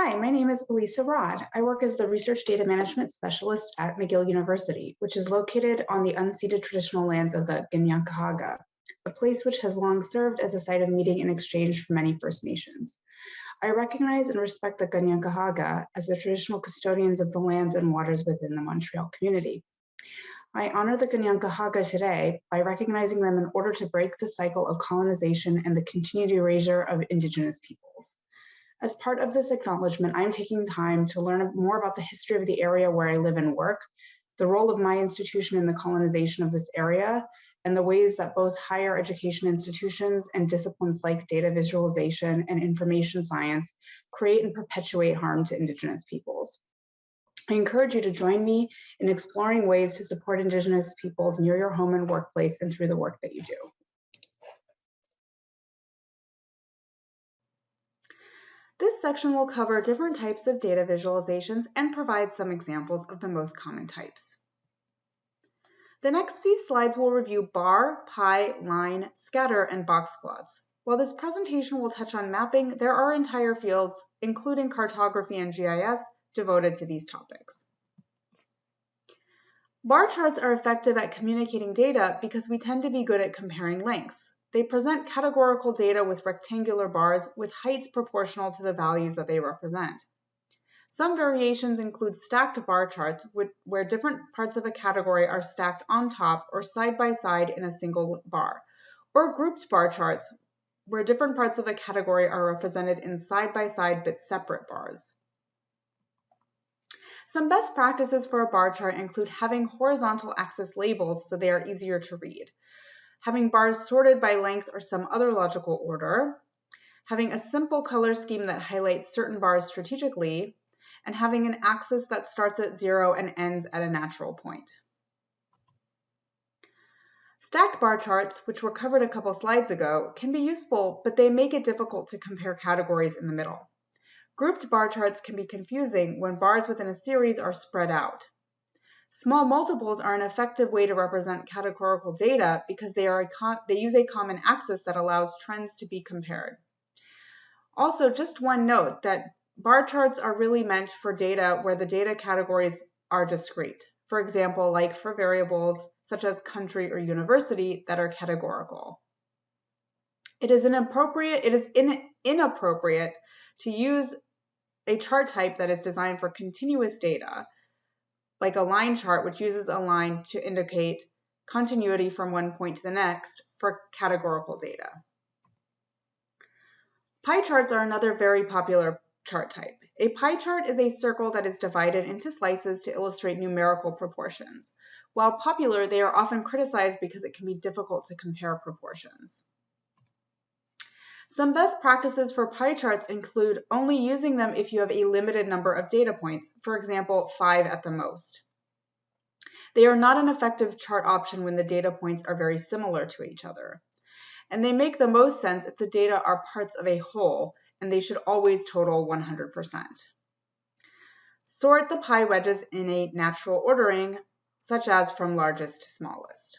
Hi, my name is Elisa Rod. I work as the Research Data Management Specialist at McGill University, which is located on the unceded traditional lands of the Kanien'kehá:ka, a place which has long served as a site of meeting and exchange for many First Nations. I recognize and respect the Kanien'kehá:ka as the traditional custodians of the lands and waters within the Montreal community. I honor the Kanien'kehá:ka today by recognizing them in order to break the cycle of colonization and the continued erasure of Indigenous peoples. As part of this acknowledgement, I'm taking time to learn more about the history of the area where I live and work, the role of my institution in the colonization of this area, and the ways that both higher education institutions and disciplines like data visualization and information science create and perpetuate harm to Indigenous peoples. I encourage you to join me in exploring ways to support Indigenous peoples near your home and workplace and through the work that you do. This section will cover different types of data visualizations and provide some examples of the most common types. The next few slides will review bar, pie, line, scatter, and box plots. While this presentation will touch on mapping, there are entire fields, including cartography and GIS, devoted to these topics. Bar charts are effective at communicating data because we tend to be good at comparing lengths. They present categorical data with rectangular bars with heights proportional to the values that they represent. Some variations include stacked bar charts where different parts of a category are stacked on top or side by side in a single bar, or grouped bar charts where different parts of a category are represented in side by side but separate bars. Some best practices for a bar chart include having horizontal axis labels so they are easier to read having bars sorted by length or some other logical order, having a simple color scheme that highlights certain bars strategically, and having an axis that starts at zero and ends at a natural point. Stacked bar charts, which were covered a couple slides ago, can be useful, but they make it difficult to compare categories in the middle. Grouped bar charts can be confusing when bars within a series are spread out. Small multiples are an effective way to represent categorical data because they, are they use a common axis that allows trends to be compared. Also, just one note that bar charts are really meant for data where the data categories are discrete. For example, like for variables such as country or university that are categorical. It is it is in, inappropriate to use a chart type that is designed for continuous data like a line chart, which uses a line to indicate continuity from one point to the next for categorical data. Pie charts are another very popular chart type. A pie chart is a circle that is divided into slices to illustrate numerical proportions. While popular, they are often criticized because it can be difficult to compare proportions. Some best practices for pie charts include only using them if you have a limited number of data points, for example, five at the most. They are not an effective chart option when the data points are very similar to each other. And they make the most sense if the data are parts of a whole, and they should always total 100%. Sort the pie wedges in a natural ordering, such as from largest to smallest.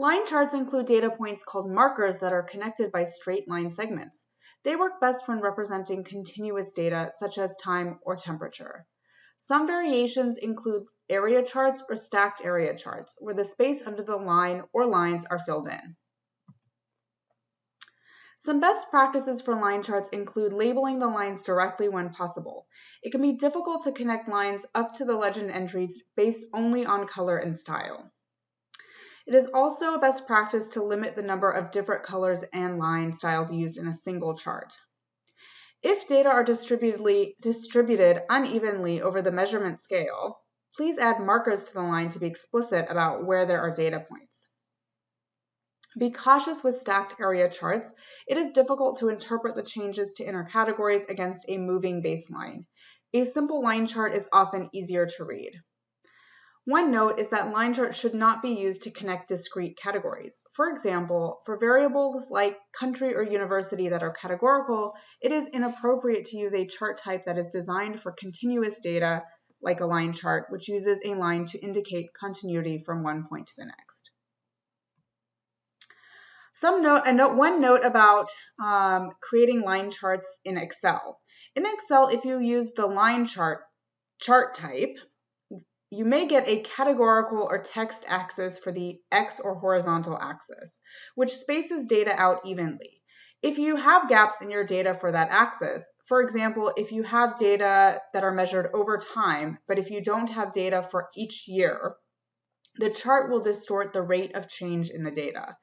Line charts include data points called markers that are connected by straight line segments. They work best when representing continuous data such as time or temperature. Some variations include area charts or stacked area charts, where the space under the line or lines are filled in. Some best practices for line charts include labeling the lines directly when possible. It can be difficult to connect lines up to the legend entries based only on color and style. It is also a best practice to limit the number of different colors and line styles used in a single chart. If data are distributed unevenly over the measurement scale, please add markers to the line to be explicit about where there are data points. Be cautious with stacked area charts. It is difficult to interpret the changes to inner categories against a moving baseline. A simple line chart is often easier to read. One note is that line charts should not be used to connect discrete categories. For example, for variables like country or university that are categorical, it is inappropriate to use a chart type that is designed for continuous data like a line chart, which uses a line to indicate continuity from one point to the next. Some note, a note, one note about um, creating line charts in Excel. In Excel, if you use the line chart chart type, you may get a categorical or text axis for the X or horizontal axis, which spaces data out evenly. If you have gaps in your data for that axis, for example, if you have data that are measured over time, but if you don't have data for each year, the chart will distort the rate of change in the data.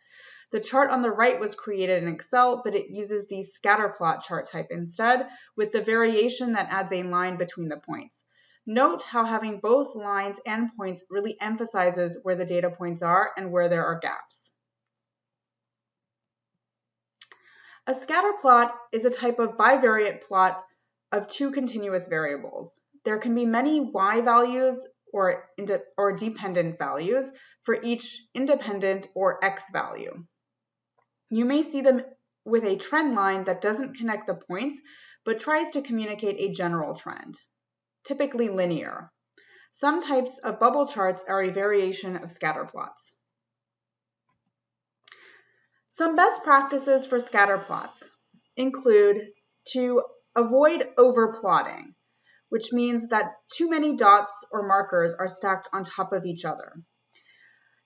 The chart on the right was created in Excel, but it uses the scatter plot chart type instead, with the variation that adds a line between the points. Note how having both lines and points really emphasizes where the data points are and where there are gaps. A scatter plot is a type of bivariate plot of two continuous variables. There can be many y values or, or dependent values for each independent or x value. You may see them with a trend line that doesn't connect the points, but tries to communicate a general trend typically linear. Some types of bubble charts are a variation of scatter plots. Some best practices for scatter plots include to avoid overplotting, which means that too many dots or markers are stacked on top of each other.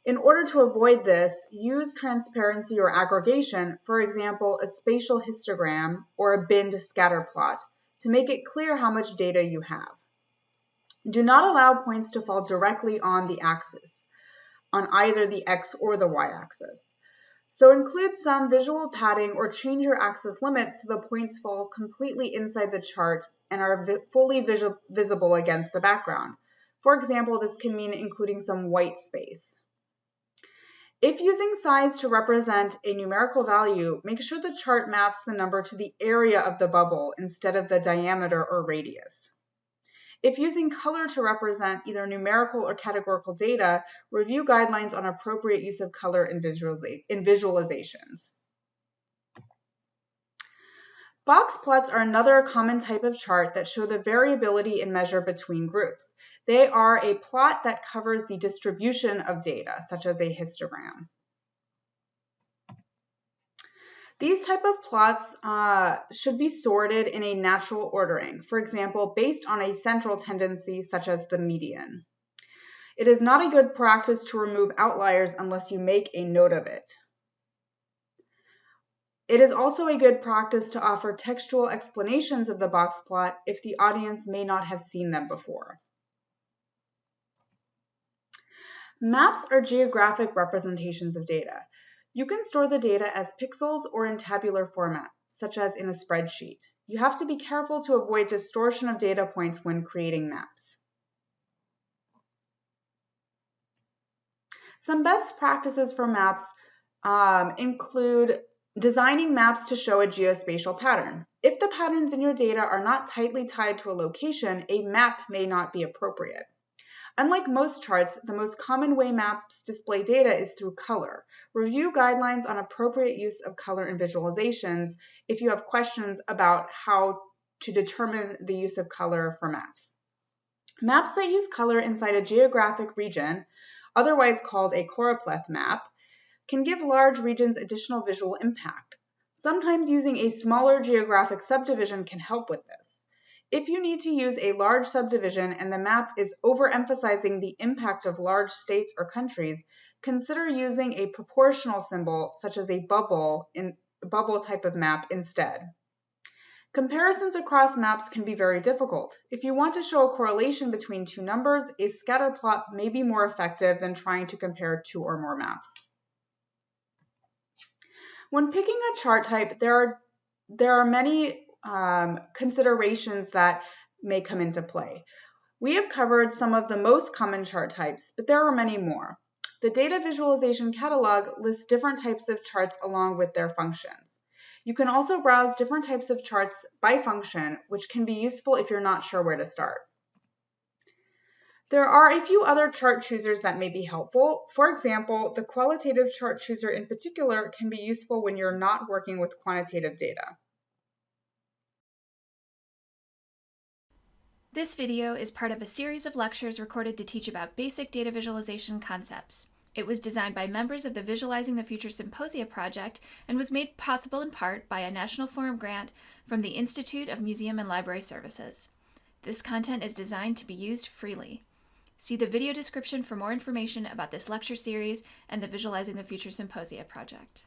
In order to avoid this, use transparency or aggregation, for example, a spatial histogram or a binned scatter plot, to make it clear how much data you have. Do not allow points to fall directly on the axis, on either the x or the y axis. So include some visual padding or change your axis limits so the points fall completely inside the chart and are vi fully visible against the background. For example, this can mean including some white space. If using size to represent a numerical value, make sure the chart maps the number to the area of the bubble instead of the diameter or radius. If using color to represent either numerical or categorical data, review guidelines on appropriate use of color in, in visualizations. Box plots are another common type of chart that show the variability in measure between groups. They are a plot that covers the distribution of data, such as a histogram. These type of plots uh, should be sorted in a natural ordering, for example, based on a central tendency such as the median. It is not a good practice to remove outliers unless you make a note of it. It is also a good practice to offer textual explanations of the box plot if the audience may not have seen them before. Maps are geographic representations of data. You can store the data as pixels or in tabular format, such as in a spreadsheet. You have to be careful to avoid distortion of data points when creating maps. Some best practices for maps um, include designing maps to show a geospatial pattern. If the patterns in your data are not tightly tied to a location, a map may not be appropriate. Unlike most charts, the most common way maps display data is through color. Review guidelines on appropriate use of color in visualizations if you have questions about how to determine the use of color for maps. Maps that use color inside a geographic region, otherwise called a choropleth map, can give large regions additional visual impact. Sometimes using a smaller geographic subdivision can help with this. If you need to use a large subdivision and the map is overemphasizing the impact of large states or countries, consider using a proportional symbol such as a bubble in bubble type of map instead. Comparisons across maps can be very difficult. If you want to show a correlation between two numbers, a scatter plot may be more effective than trying to compare two or more maps. When picking a chart type, there are, there are many um, considerations that may come into play. We have covered some of the most common chart types, but there are many more. The Data Visualization Catalog lists different types of charts along with their functions. You can also browse different types of charts by function, which can be useful if you're not sure where to start. There are a few other chart choosers that may be helpful. For example, the qualitative chart chooser in particular can be useful when you're not working with quantitative data. This video is part of a series of lectures recorded to teach about basic data visualization concepts. It was designed by members of the Visualizing the Future Symposia project and was made possible in part by a National Forum grant from the Institute of Museum and Library Services. This content is designed to be used freely. See the video description for more information about this lecture series and the Visualizing the Future Symposia project.